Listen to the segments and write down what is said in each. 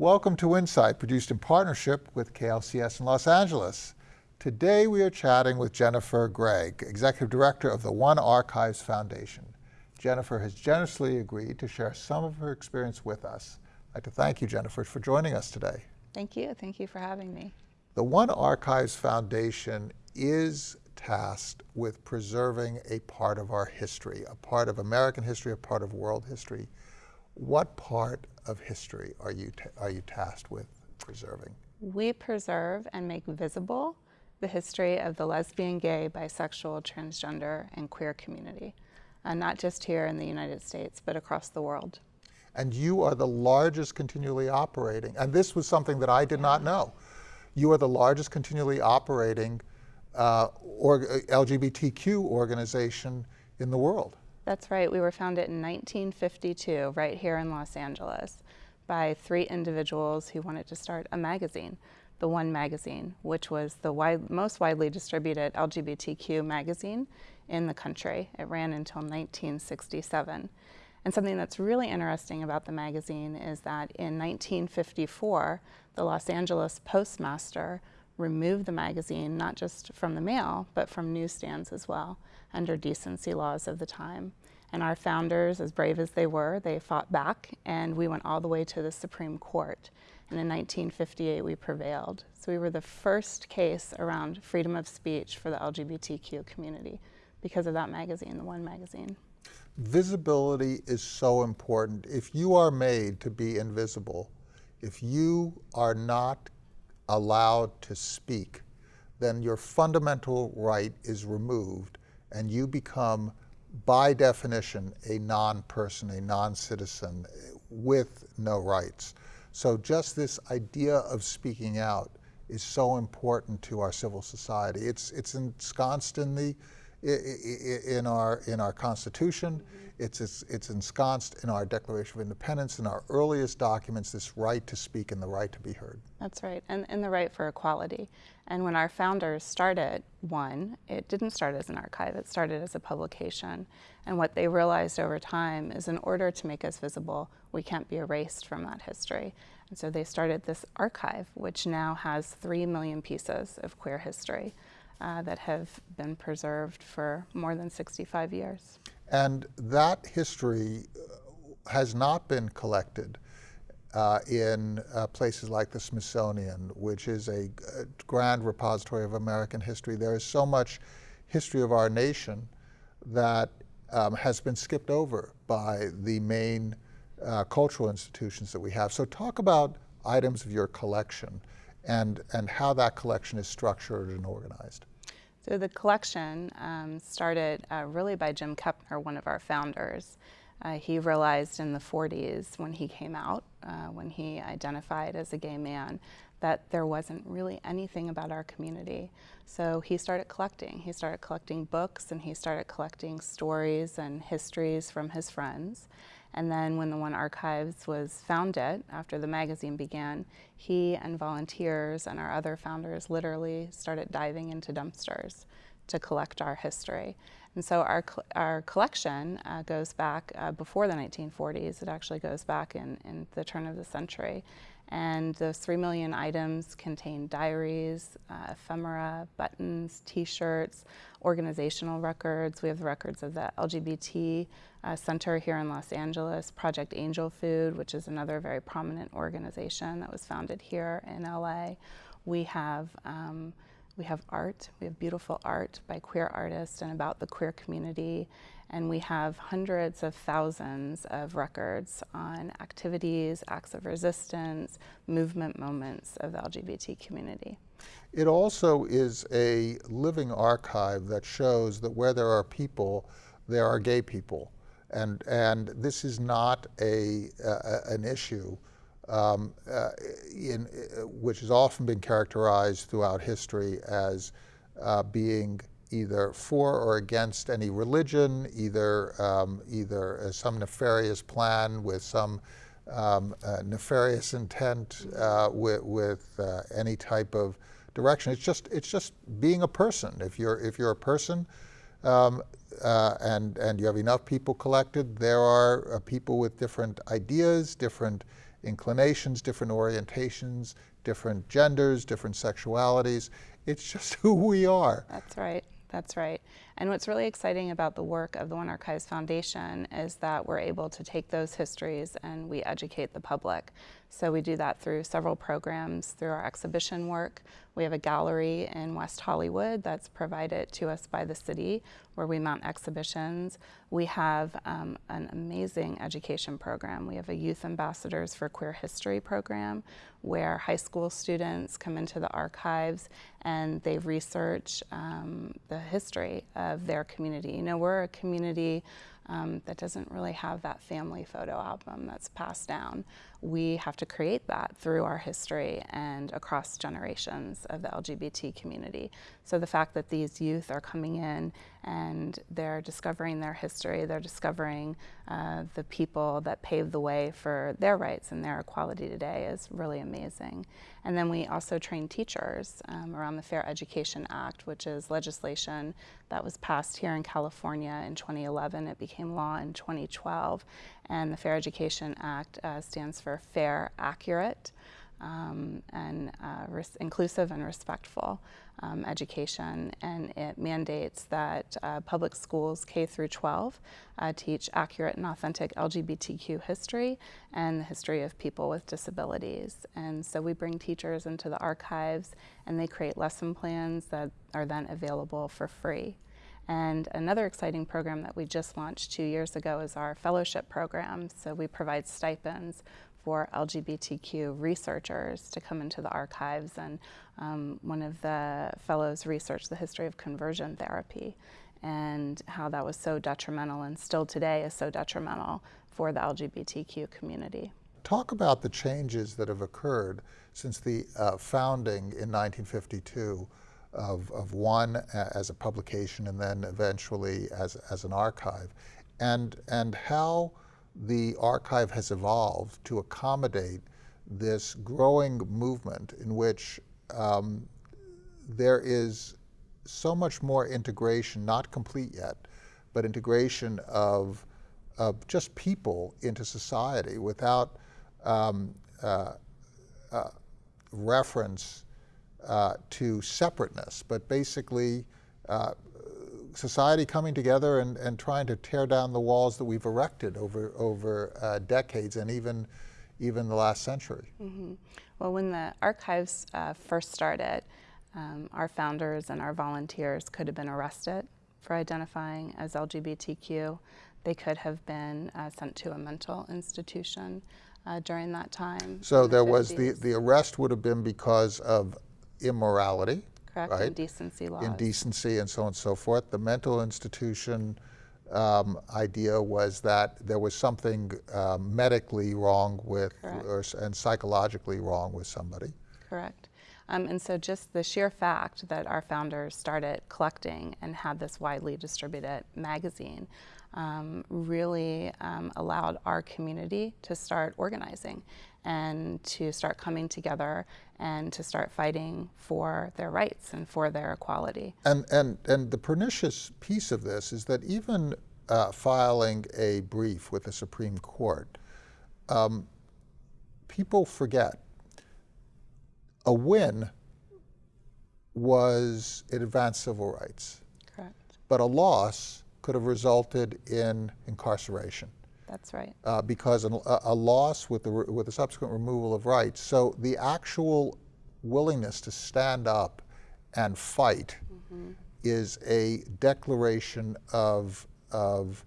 Welcome to Insight, produced in partnership with KLCS in Los Angeles. Today we are chatting with Jennifer Gregg, Executive Director of the One Archives Foundation. Jennifer has generously agreed to share some of her experience with us. I'd like to thank you, Jennifer, for joining us today. Thank you. Thank you for having me. The One Archives Foundation is tasked with preserving a part of our history, a part of American history, a part of world history. What part of history are you, are you tasked with preserving? We preserve and make visible the history of the lesbian, gay, bisexual, transgender, and queer community, uh, not just here in the United States, but across the world. And you are the largest continually operating, and this was something that I did not know. You are the largest continually operating uh, or, uh, LGBTQ organization in the world. That's right. We were founded in 1952 right here in Los Angeles by three individuals who wanted to start a magazine the One magazine, which was the wide, most widely distributed LGBTQ magazine in the country. It ran until 1967. And something that's really interesting about the magazine is that in 1954, the Los Angeles Postmaster removed the magazine not just from the mail, but from newsstands as well, under decency laws of the time. And our founders, as brave as they were, they fought back, and we went all the way to the Supreme Court. And in 1958, we prevailed. So we were the first case around freedom of speech for the LGBTQ community because of that magazine, the One magazine. Visibility is so important. If you are made to be invisible, if you are not allowed to speak, then your fundamental right is removed and you become, by definition, a non-person, a non-citizen with no rights. So just this idea of speaking out is so important to our civil society. It's, it's ensconced in, the, in, our, in our Constitution. It's, it's, it's ensconced in our Declaration of Independence, in our earliest documents, this right to speak and the right to be heard. That's right, and, and the right for equality. And when our founders started One, it didn't start as an archive, it started as a publication. And what they realized over time is in order to make us visible, we can't be erased from that history. And so they started this archive, which now has three million pieces of queer history uh, that have been preserved for more than 65 years. And that history uh, has not been collected uh, in uh, places like the Smithsonian, which is a, a, grand repository of American history. There is so much history of our nation that um, has been skipped over by the main uh, cultural institutions that we have. So talk about items of your collection and, and how that collection is structured and organized. So the collection um, started uh, really by Jim Kepner, one of our founders. Uh, he realized in the 40s when he came out, uh, when he identified as a gay man, that there wasn't really anything about our community. So he started collecting. He started collecting books and he started collecting stories and histories from his friends. And then when the One Archives was founded, after the magazine began, he and volunteers and our other founders literally started diving into dumpsters to collect our history. And so our, our collection uh, goes back uh, before the 1940s. It actually goes back in, in the turn of the century. And those three million items contain diaries, uh, ephemera, buttons, t-shirts, organizational records. We have the records of the LGBT uh, Center here in Los Angeles, Project Angel Food, which is another very prominent organization that was founded here in LA. We have um, we have art, we have beautiful art by queer artists and about the queer community, and we have hundreds of thousands of records on activities, acts of resistance, movement moments of the LGBT community. It also is a living archive that shows that where there are people, there are gay people. And, and this is not a, uh, an issue um, uh, in, uh, which has often been characterized throughout history as uh, being either for or against any religion, either, um, either some nefarious plan with some um, uh, nefarious intent uh, with, with uh, any type of direction. It's just, it's just being a person. If you're, if you're a person um, and, and you have enough people collected, there are people with different ideas, different inclinations, different orientations, different genders, different sexualities. It's just who we are. That's right. That's right. And what's really exciting about the work of the One Archives Foundation is that we're able to take those histories and we educate the public. So we do that through several programs, through our exhibition work. We have a gallery in West Hollywood that's provided to us by the city where we mount exhibitions. We have um, an amazing education program. We have a Youth Ambassadors for Queer History program where high school students come into the archives and they research um, the history of their community. You know, we're a community um, that doesn't really have that family photo album that's passed down. We have to create that through our history and across generations of the LGBT community. So the fact that these youth are coming in and they're discovering their history, they're discovering uh, the people that paved the way for their rights and their equality today is really amazing. And then we also train teachers um, around the Fair Education Act, which is legislation that was passed here in California in 2011. It became law in 2012. And the Fair Education Act uh, stands for fair, accurate, um, and uh, inclusive and respectful um, education, and it mandates that uh, public schools K through 12 uh, teach accurate and authentic LGBTQ history and the history of people with disabilities. And so we bring teachers into the archives, and they create lesson plans that are then available for free. And another exciting program that we just launched two years ago is our fellowship program. So we provide stipends for LGBTQ researchers to come into the archives. And um, one of the fellows researched the history of conversion therapy and how that was so detrimental and still today is so detrimental for the LGBTQ community. Talk about the changes that have occurred since the uh, founding in 1952 of, of one as a publication and then eventually as, as an archive, and, and how the archive has evolved to accommodate this growing movement in which um, there is so much more integration, not complete yet, but integration of, of just people into society without um, uh, uh, reference uh, to separateness, but basically uh, society coming together and, and trying to tear down the walls that we've erected over, over uh, decades and even, even the last century. Mm -hmm. Well, when the archives uh, first started, um, our founders and our volunteers could have been arrested for identifying as LGBTQ. They could have been uh, sent to a mental institution uh, during that time. So there the was the, the arrest would have been because of immorality. Correct, right? indecency laws. Indecency and so on and so forth. The mental institution um, idea was that there was something uh, medically wrong with, or, and psychologically wrong with somebody. Correct. Um, and so just the sheer fact that our founders started collecting and had this widely distributed magazine um, really um, allowed our community to start organizing and to start coming together and to start fighting for their rights and for their equality. And, and, and the pernicious piece of this is that even uh, filing a brief with the Supreme Court, um, people forget a win was it advanced civil rights. Correct. But a loss could have resulted in incarceration. That's right. Uh, because a, a, loss with the, with the subsequent removal of rights. So the actual willingness to stand up and fight mm -hmm. is a declaration of, of,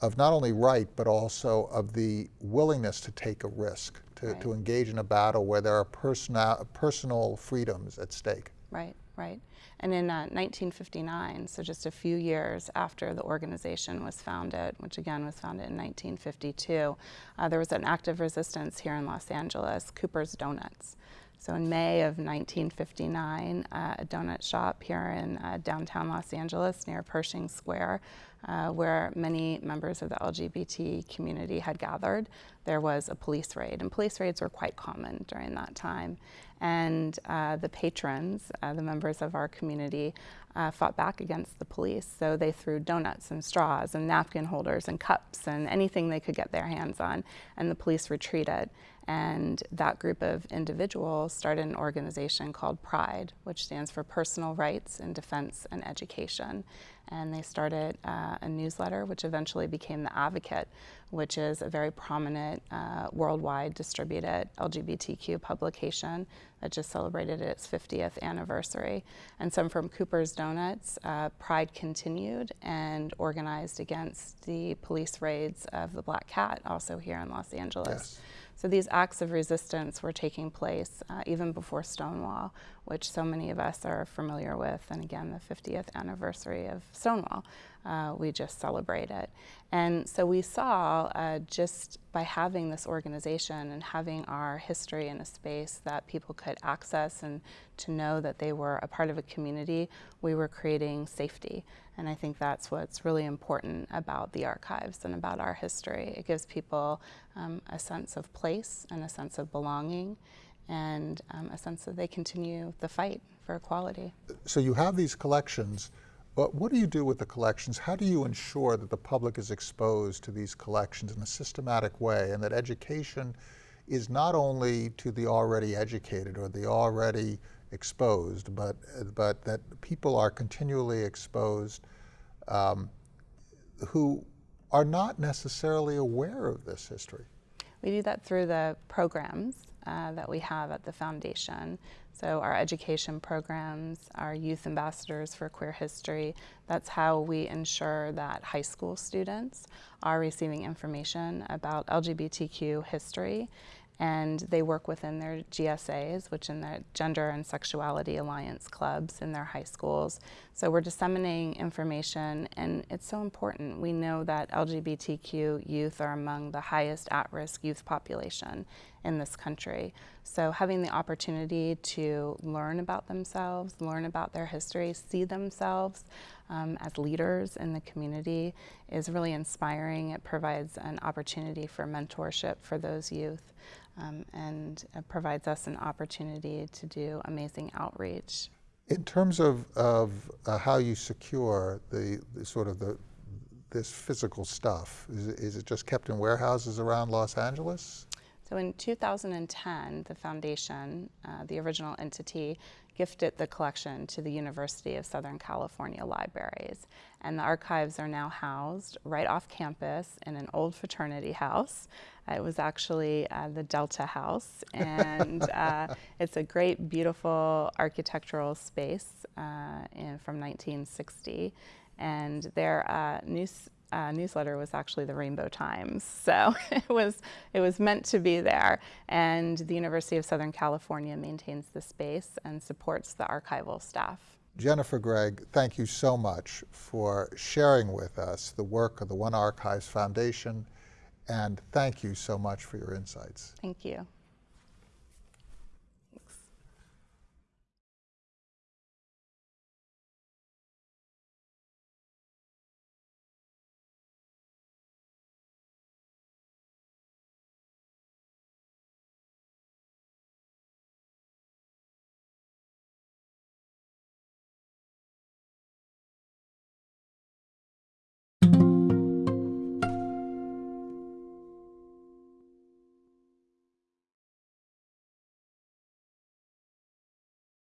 of not only right, but also of the willingness to take a risk, to, right. to engage in a battle where there are personal, personal freedoms at stake. Right, right. And in uh, 1959, so just a few years after the organization was founded, which again was founded in 1952, uh, there was an active resistance here in Los Angeles, Cooper's Donuts. So in May of 1959, uh, a donut shop here in uh, downtown Los Angeles near Pershing Square, uh, where many members of the LGBT community had gathered, there was a police raid. And police raids were quite common during that time. And uh, the patrons, uh, the members of our community, uh, fought back against the police. So they threw donuts and straws and napkin holders and cups and anything they could get their hands on. And the police retreated. And that group of individuals started an organization called PRIDE, which stands for Personal Rights in Defense and Education. And they started uh, a newsletter, which eventually became The Advocate, which is a very prominent uh, worldwide distributed LGBTQ publication that just celebrated its 50th anniversary. And some from Cooper's Donuts, uh, Pride continued and organized against the police raids of the Black Cat, also here in Los Angeles. Yes. So these acts of resistance were taking place uh, even before Stonewall, which so many of us are familiar with. And again, the 50th anniversary of Stonewall, uh, we just celebrate it. And so we saw uh, just by having this organization and having our history in a space that people could access and to know that they were a part of a community, we were creating safety. And I think that's what's really important about the archives and about our history. It gives people um, a sense of place and a sense of belonging and um, a sense that they continue the fight for equality. So you have these collections, but what do you do with the collections? How do you ensure that the public is exposed to these collections in a systematic way and that education is not only to the already educated or the already exposed, but, but that people are continually exposed um, who are not necessarily aware of this history? We do that through the programs uh, that we have at the foundation. So our education programs, our youth ambassadors for queer history, that's how we ensure that high school students are receiving information about LGBTQ history and they work within their GSAs, which in the Gender and Sexuality Alliance clubs in their high schools. So we're disseminating information, and it's so important. We know that LGBTQ youth are among the highest at-risk youth population in this country. So having the opportunity to learn about themselves, learn about their history, see themselves um, as leaders in the community is really inspiring. It provides an opportunity for mentorship for those youth um, and provides us an opportunity to do amazing outreach. In terms of, of uh, how you secure the, the, sort of the this physical stuff, is, is it just kept in warehouses around Los Angeles? So in 2010, the foundation, uh, the original entity, gifted the collection to the University of Southern California Libraries. And the archives are now housed right off campus in an old fraternity house. Uh, it was actually uh, the Delta House, and uh, it's a great, beautiful architectural space uh, in, from 1960. And their uh, new uh, newsletter was actually the Rainbow Times. So it was, it was meant to be there. And the University of Southern California maintains the space and supports the archival staff. Jennifer Gregg, thank you so much for sharing with us the work of the One Archives Foundation, and thank you so much for your insights. Thank you.